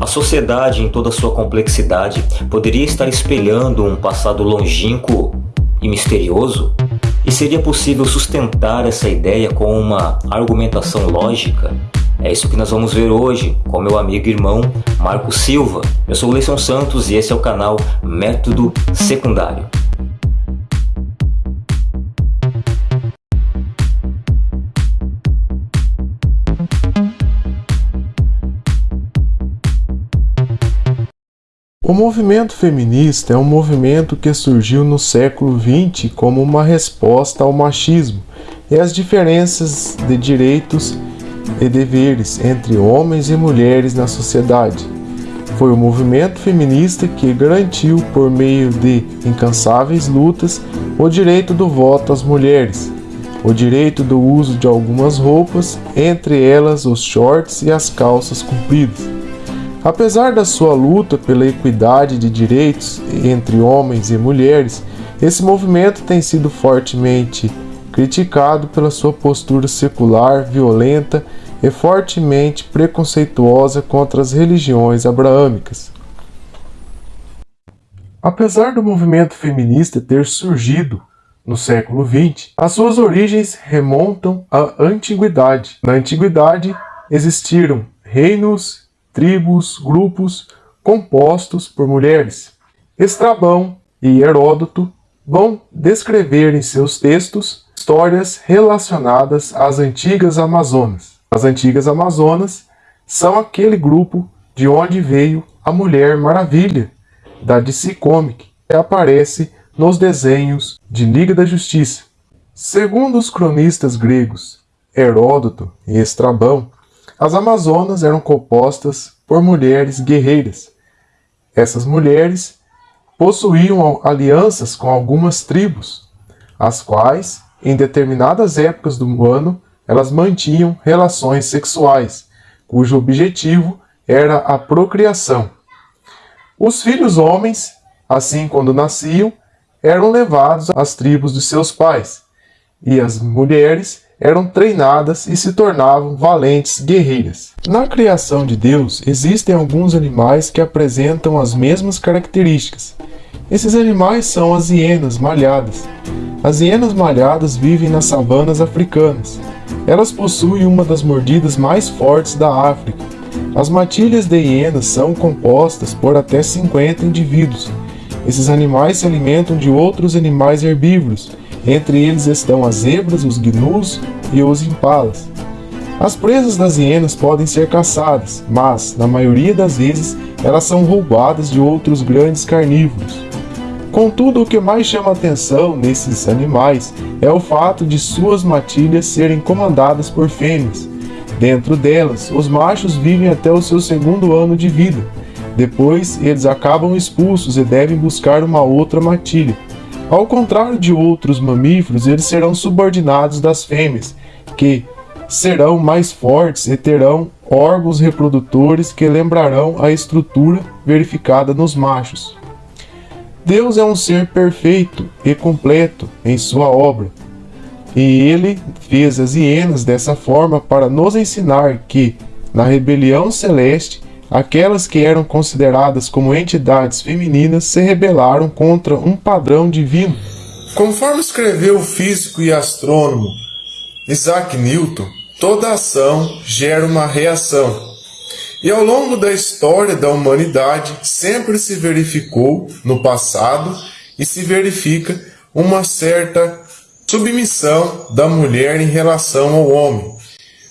A sociedade, em toda sua complexidade, poderia estar espelhando um passado longínquo e misterioso? E seria possível sustentar essa ideia com uma argumentação lógica? É isso que nós vamos ver hoje com meu amigo e irmão Marco Silva. Eu sou o Leison Santos e esse é o canal Método Secundário. O movimento feminista é um movimento que surgiu no século XX como uma resposta ao machismo e às diferenças de direitos e deveres entre homens e mulheres na sociedade. Foi o movimento feminista que garantiu, por meio de incansáveis lutas, o direito do voto às mulheres, o direito do uso de algumas roupas, entre elas os shorts e as calças compridas Apesar da sua luta pela equidade de direitos entre homens e mulheres, esse movimento tem sido fortemente criticado pela sua postura secular, violenta e fortemente preconceituosa contra as religiões abraâmicas. Apesar do movimento feminista ter surgido no século XX, as suas origens remontam à antiguidade. Na antiguidade existiram reinos tribos, grupos compostos por mulheres. Estrabão e Heródoto vão descrever em seus textos histórias relacionadas às antigas Amazonas. As antigas Amazonas são aquele grupo de onde veio a Mulher Maravilha, da DC Comic, que aparece nos desenhos de Liga da Justiça. Segundo os cronistas gregos Heródoto e Estrabão, as Amazonas eram compostas por mulheres guerreiras. Essas mulheres possuíam alianças com algumas tribos, as quais, em determinadas épocas do ano, elas mantinham relações sexuais, cujo objetivo era a procriação. Os filhos homens, assim quando nasciam, eram levados às tribos de seus pais, e as mulheres eram treinadas e se tornavam valentes guerreiras. Na criação de Deus, existem alguns animais que apresentam as mesmas características. Esses animais são as hienas malhadas. As hienas malhadas vivem nas savanas africanas. Elas possuem uma das mordidas mais fortes da África. As matilhas de hienas são compostas por até 50 indivíduos. Esses animais se alimentam de outros animais herbívoros entre eles estão as zebras, os gnus e os impalas. As presas das hienas podem ser caçadas, mas, na maioria das vezes, elas são roubadas de outros grandes carnívoros. Contudo, o que mais chama atenção nesses animais é o fato de suas matilhas serem comandadas por fêmeas. Dentro delas, os machos vivem até o seu segundo ano de vida. Depois, eles acabam expulsos e devem buscar uma outra matilha. Ao contrário de outros mamíferos, eles serão subordinados das fêmeas, que serão mais fortes e terão órgãos reprodutores que lembrarão a estrutura verificada nos machos. Deus é um ser perfeito e completo em sua obra, e ele fez as hienas dessa forma para nos ensinar que, na rebelião celeste, Aquelas que eram consideradas como entidades femininas se rebelaram contra um padrão divino. Conforme escreveu o físico e astrônomo Isaac Newton, toda ação gera uma reação. E ao longo da história da humanidade sempre se verificou no passado e se verifica uma certa submissão da mulher em relação ao homem.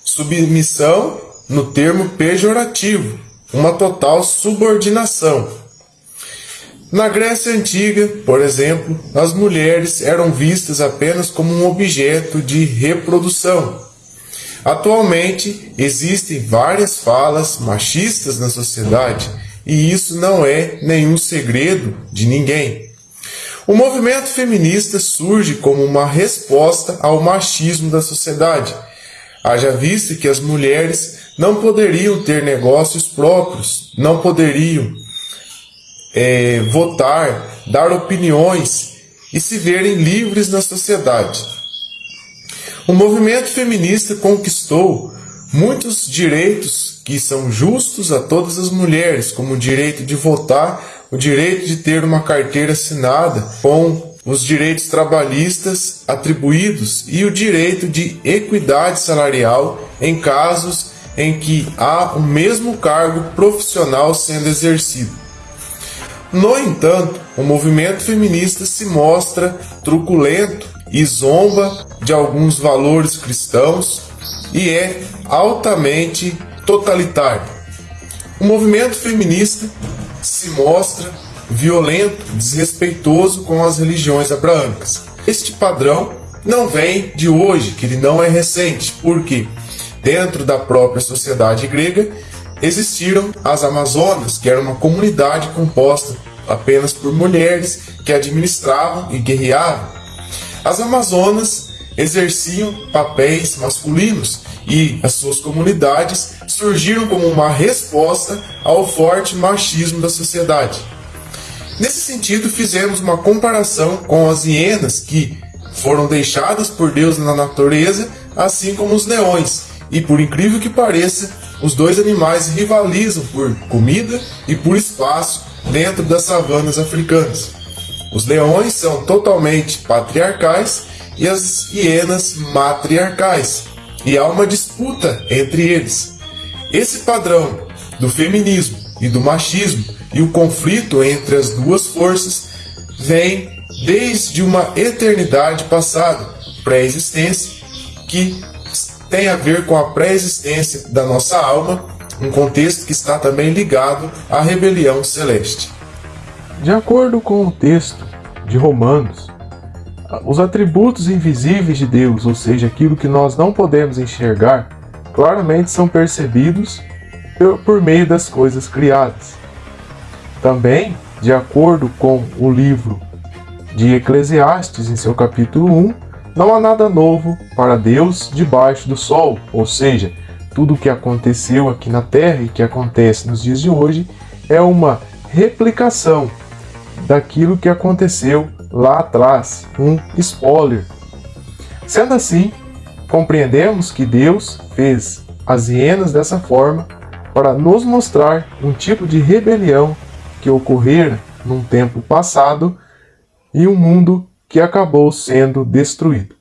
Submissão no termo pejorativo, uma total subordinação. Na Grécia Antiga, por exemplo, as mulheres eram vistas apenas como um objeto de reprodução. Atualmente, existem várias falas machistas na sociedade e isso não é nenhum segredo de ninguém. O movimento feminista surge como uma resposta ao machismo da sociedade. Haja vista que as mulheres não poderiam ter negócios próprios, não poderiam é, votar, dar opiniões e se verem livres na sociedade. O movimento feminista conquistou muitos direitos que são justos a todas as mulheres, como o direito de votar, o direito de ter uma carteira assinada com os direitos trabalhistas atribuídos e o direito de equidade salarial em casos em que há o mesmo cargo profissional sendo exercido. No entanto, o movimento feminista se mostra truculento e zomba de alguns valores cristãos e é altamente totalitário. O movimento feminista se mostra violento, desrespeitoso com as religiões abraâmicas. Este padrão não vem de hoje, que ele não é recente, porque dentro da própria sociedade grega existiram as Amazonas, que era uma comunidade composta apenas por mulheres que administravam e guerreavam. As Amazonas exerciam papéis masculinos e as suas comunidades surgiram como uma resposta ao forte machismo da sociedade. Nesse sentido, fizemos uma comparação com as hienas que foram deixadas por Deus na natureza, assim como os leões. E por incrível que pareça, os dois animais rivalizam por comida e por espaço dentro das savanas africanas. Os leões são totalmente patriarcais e as hienas matriarcais, e há uma disputa entre eles. Esse padrão do feminismo e do machismo e o conflito entre as duas forças vem desde uma eternidade passada, pré-existência, que tem a ver com a pré-existência da nossa alma, um contexto que está também ligado à rebelião celeste. De acordo com o texto de Romanos, os atributos invisíveis de Deus, ou seja, aquilo que nós não podemos enxergar, claramente são percebidos por meio das coisas criadas. Também, de acordo com o livro de Eclesiastes, em seu capítulo 1, não há nada novo para Deus debaixo do sol, ou seja, tudo o que aconteceu aqui na Terra e que acontece nos dias de hoje é uma replicação daquilo que aconteceu lá atrás, um spoiler. Sendo assim, compreendemos que Deus fez as hienas dessa forma para nos mostrar um tipo de rebelião que ocorrera num tempo passado e um mundo que acabou sendo destruído.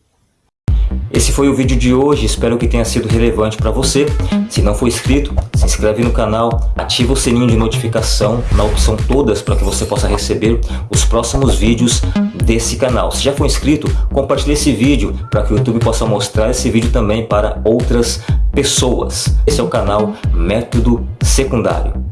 Esse foi o vídeo de hoje, espero que tenha sido relevante para você. Se não for inscrito, se inscreve no canal, ativa o sininho de notificação na opção todas para que você possa receber os próximos vídeos desse canal. Se já for inscrito, compartilhe esse vídeo para que o YouTube possa mostrar esse vídeo também para outras pessoas. Esse é o canal Método Secundário.